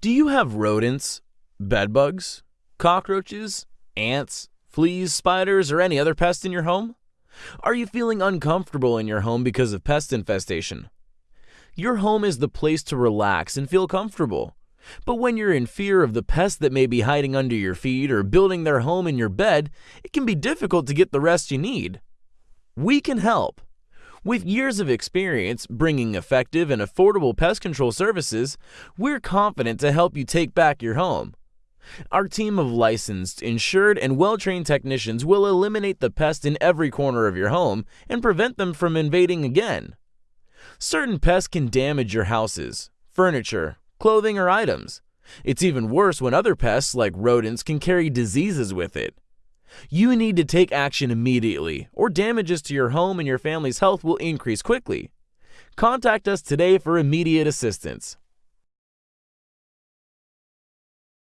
Do you have rodents, bedbugs, cockroaches, ants, fleas, spiders, or any other pest in your home? Are you feeling uncomfortable in your home because of pest infestation? Your home is the place to relax and feel comfortable. But when you're in fear of the pests that may be hiding under your feet or building their home in your bed, it can be difficult to get the rest you need. We can help. With years of experience bringing effective and affordable pest control services, we're confident to help you take back your home. Our team of licensed, insured, and well trained technicians will eliminate the pest in every corner of your home and prevent them from invading again. Certain pests can damage your houses, furniture, clothing, or items. It's even worse when other pests, like rodents, can carry diseases with it. You need to take action immediately, or damages to your home and your family's health will increase quickly. Contact us today for immediate assistance.